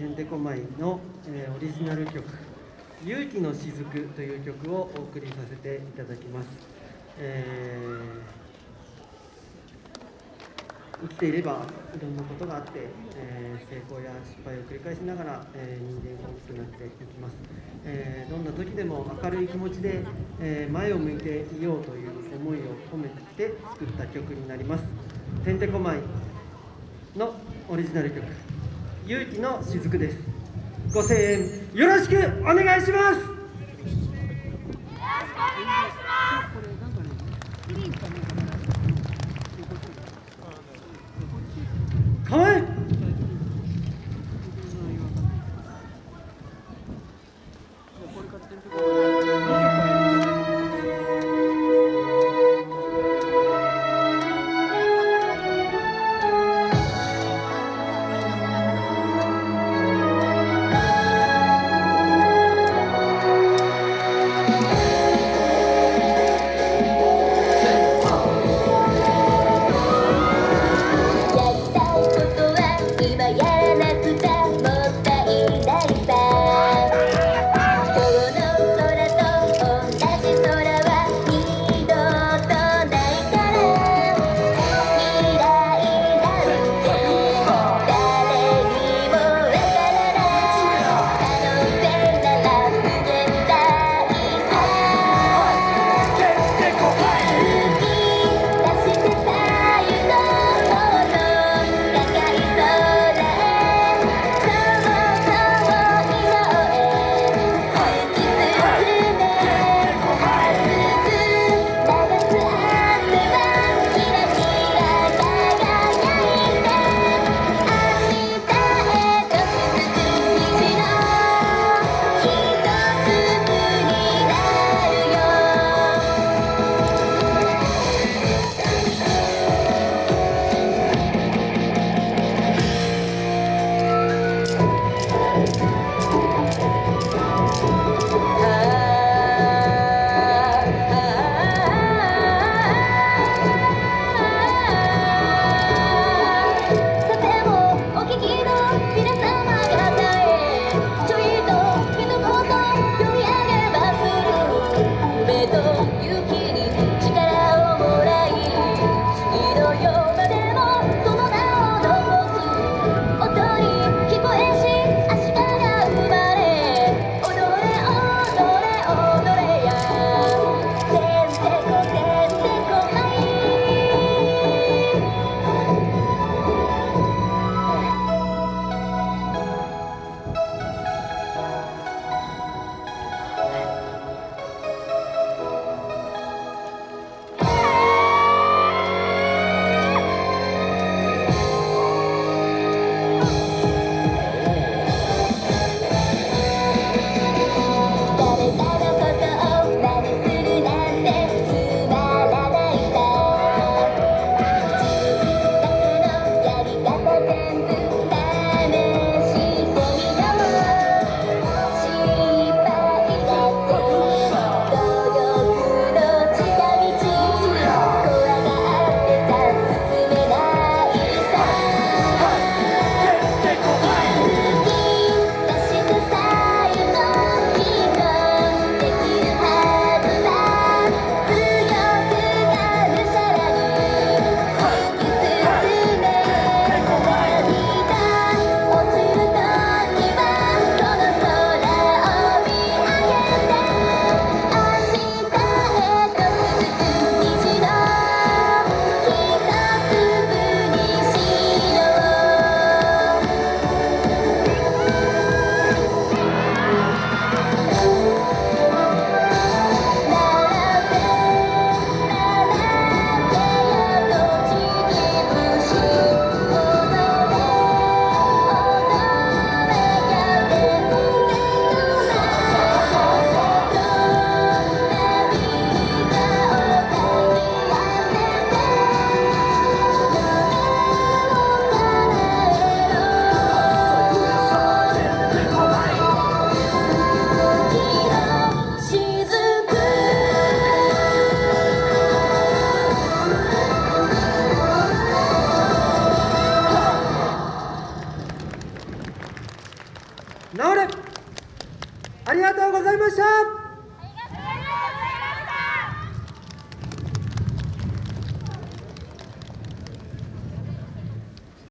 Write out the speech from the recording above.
てんてこまいの、えーオリジナル曲「勇気のしずく」という曲をお送りさせていただきます、えー生きていればいろんなことがあって、えー成功や失敗を繰り返しながら、え人間が大きくなっていきます、えどんな時でも明るい気持ちで、え前を向いていようという思いを込めて作った曲になります。てんてこまいのオリジナル曲「勇気のしずく」です。ご声援よろしくお願いします。かわいいやりたいことはありがとうございました。